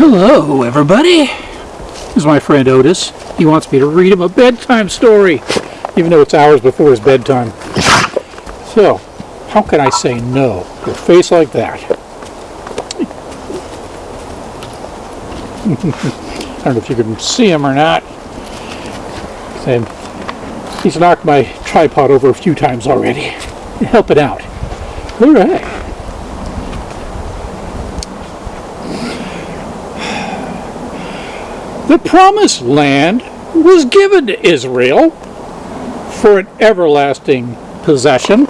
Hello, everybody. This is my friend Otis. He wants me to read him a bedtime story, even though it's hours before his bedtime. So, how can I say no to a face like that? I don't know if you can see him or not. And he's knocked my tripod over a few times already. Help it out. All right. The promised land was given to Israel for an everlasting possession.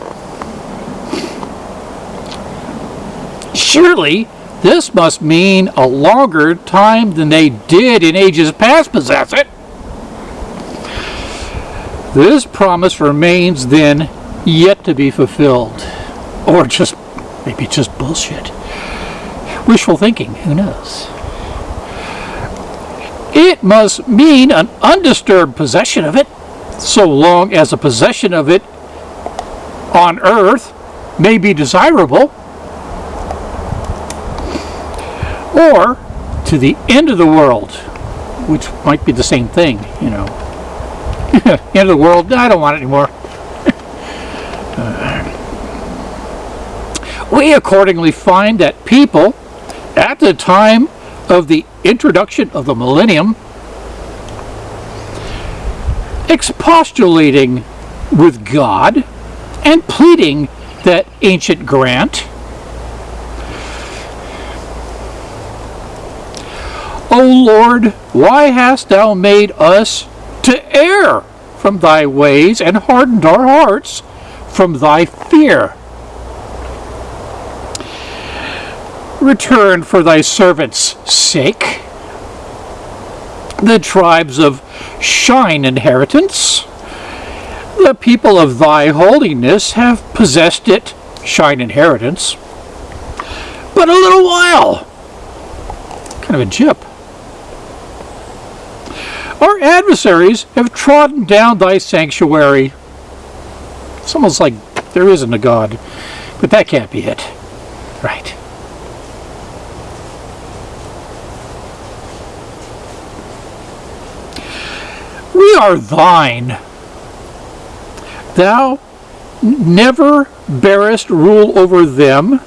Surely this must mean a longer time than they did in ages past possess it. This promise remains then yet to be fulfilled. Or just, maybe just bullshit. Wishful thinking, who knows? It must mean an undisturbed possession of it, so long as a possession of it on earth may be desirable, or to the end of the world, which might be the same thing, you know. end of the world, I don't want it anymore. we accordingly find that people at the time of the introduction of the millennium, expostulating with God and pleading that ancient grant. O Lord, why hast thou made us to err from thy ways and hardened our hearts from thy fear? Return for thy servants' sake. The tribes of shine inheritance, the people of thy holiness have possessed it, shine inheritance, but a little while. Kind of a jip. Our adversaries have trodden down thy sanctuary. It's almost like there isn't a God, but that can't be it. Right. We are thine. Thou never bearest rule over them.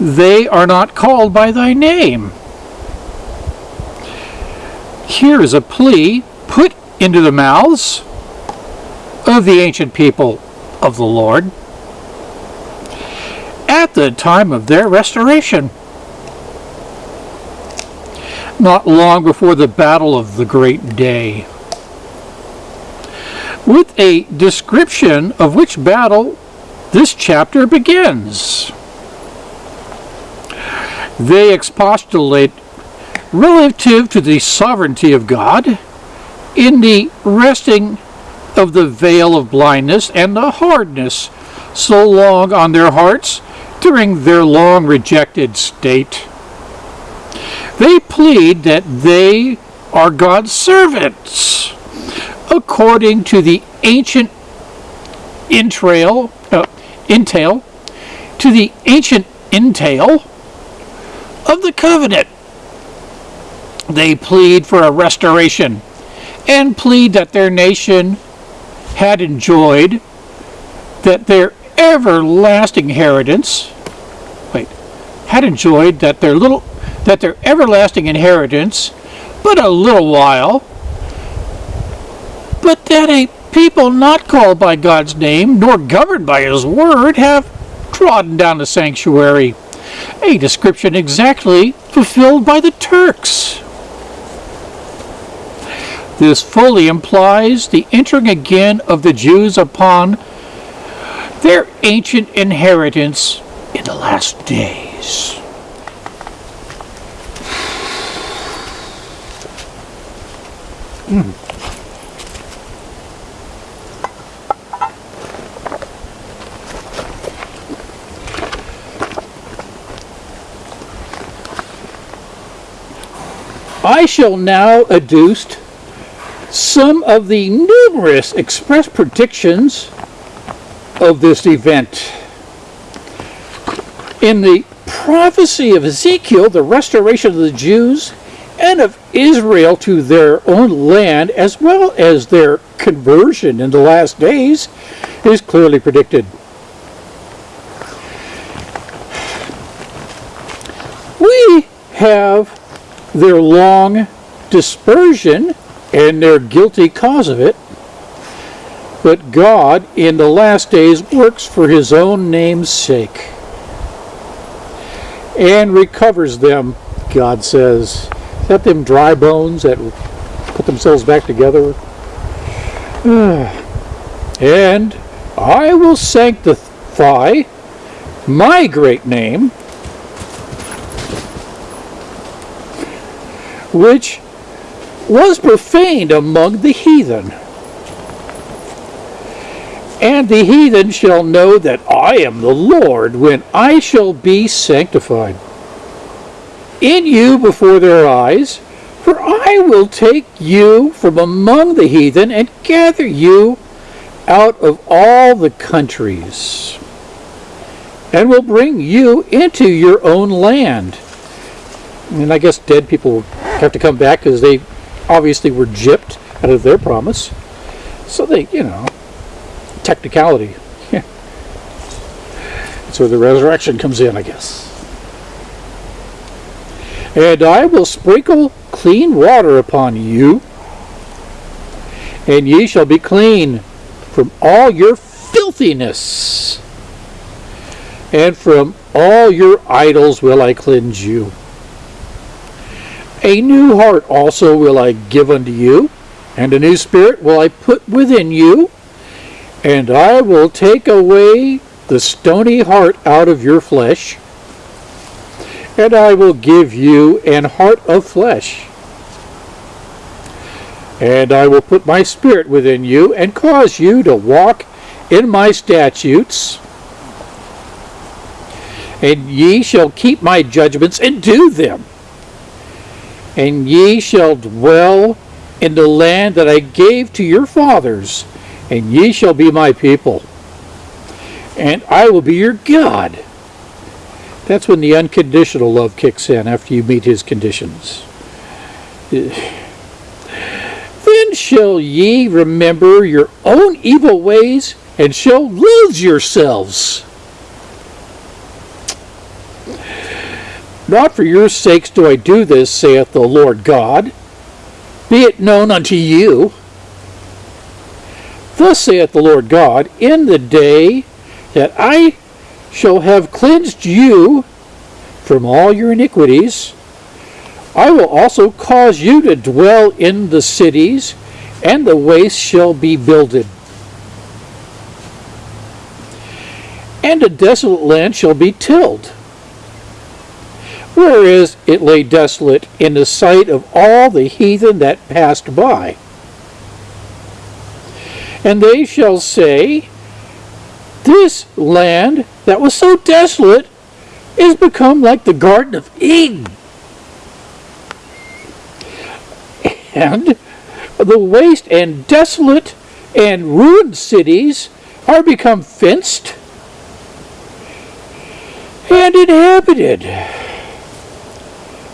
They are not called by thy name. Here is a plea put into the mouths of the ancient people of the Lord at the time of their restoration not long before the battle of the great day. With a description of which battle this chapter begins. They expostulate relative to the sovereignty of God in the resting of the veil of blindness and the hardness so long on their hearts during their long rejected state. They plead that they are God's servants according to the ancient entrail, uh, entail, to the ancient entail of the covenant. They plead for a restoration and plead that their nation had enjoyed that their everlasting inheritance wait had enjoyed that their little that their everlasting inheritance but a little while, but that a people not called by God's name, nor governed by his word, have trodden down the sanctuary, a description exactly fulfilled by the Turks. This fully implies the entering again of the Jews upon their ancient inheritance in the last days. Mm. I shall now adduce some of the numerous express predictions of this event in the prophecy of Ezekiel, the restoration of the Jews and of Israel to their own land, as well as their conversion in the last days, is clearly predicted. We have their long dispersion and their guilty cause of it, but God in the last days works for his own name's sake and recovers them, God says. That them dry bones that put themselves back together? and I will sanctify my great name, which was profaned among the heathen. And the heathen shall know that I am the Lord when I shall be sanctified in you before their eyes. For I will take you from among the heathen and gather you out of all the countries, and will bring you into your own land. And I guess dead people have to come back because they obviously were gypped out of their promise. So they, you know, technicality. That's where the resurrection comes in, I guess. And I will sprinkle clean water upon you, and ye shall be clean from all your filthiness, and from all your idols will I cleanse you. A new heart also will I give unto you, and a new spirit will I put within you, and I will take away the stony heart out of your flesh, and I will give you an heart of flesh. And I will put my spirit within you, and cause you to walk in my statutes. And ye shall keep my judgments and do them. And ye shall dwell in the land that I gave to your fathers, and ye shall be my people, and I will be your God. That's when the unconditional love kicks in after you meet his conditions. Then shall ye remember your own evil ways and shall lose yourselves. Not for your sakes do I do this, saith the Lord God. Be it known unto you Thus saith the Lord God, in the day that I shall have cleansed you from all your iniquities, I will also cause you to dwell in the cities, and the waste shall be builded. And a desolate land shall be tilled, whereas it lay desolate in the sight of all the heathen that passed by. And they shall say, This land that was so desolate is become like the Garden of Eden. And the waste and desolate and ruined cities are become fenced and inhabited.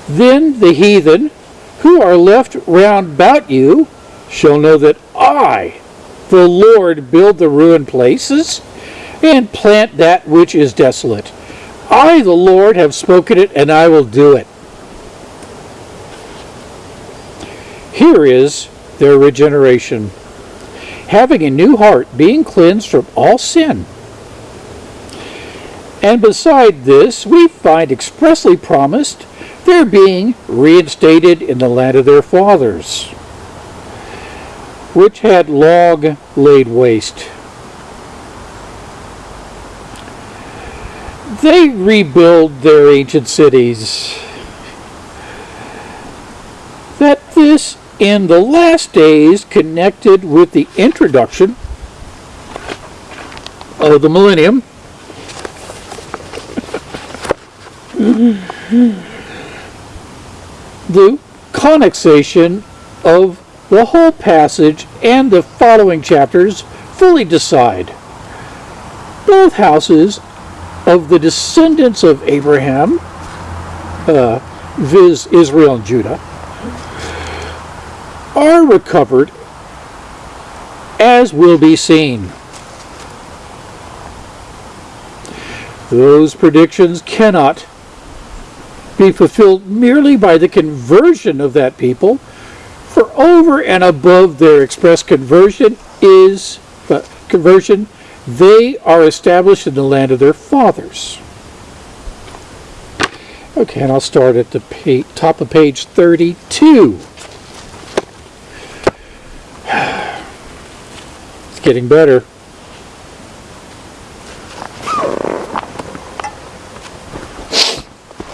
Then the heathen who are left round about you shall know that I the Lord build the ruined places and plant that which is desolate. I, the Lord, have spoken it, and I will do it. Here is their regeneration having a new heart, being cleansed from all sin. And beside this, we find expressly promised their being reinstated in the land of their fathers which had long laid waste. They rebuild their ancient cities. That this in the last days connected with the introduction of the millennium the connexation of the whole passage and the following chapters fully decide. Both houses of the descendants of Abraham, uh, viz. Israel and Judah, are recovered as will be seen. Those predictions cannot be fulfilled merely by the conversion of that people, for over and above their express conversion is uh, conversion, they are established in the land of their fathers. Okay, and I'll start at the top of page 32. It's getting better.